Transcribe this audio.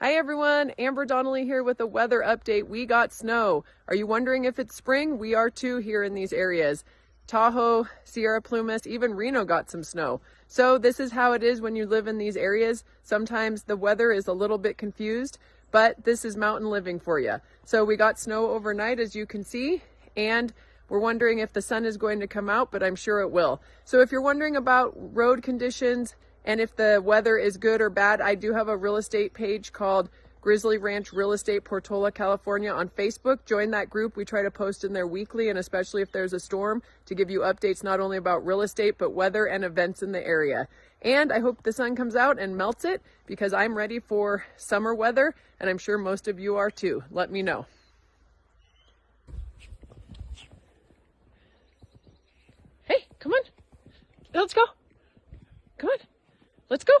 Hi everyone, Amber Donnelly here with a weather update. We got snow. Are you wondering if it's spring? We are too here in these areas. Tahoe, Sierra Plumas, even Reno got some snow. So this is how it is when you live in these areas. Sometimes the weather is a little bit confused, but this is mountain living for you. So we got snow overnight as you can see, and we're wondering if the sun is going to come out, but I'm sure it will. So if you're wondering about road conditions, and if the weather is good or bad, I do have a real estate page called Grizzly Ranch Real Estate Portola, California on Facebook. Join that group. We try to post in there weekly and especially if there's a storm to give you updates not only about real estate, but weather and events in the area. And I hope the sun comes out and melts it because I'm ready for summer weather and I'm sure most of you are too. Let me know. Hey, come on. Let's go. Come on. Let's go.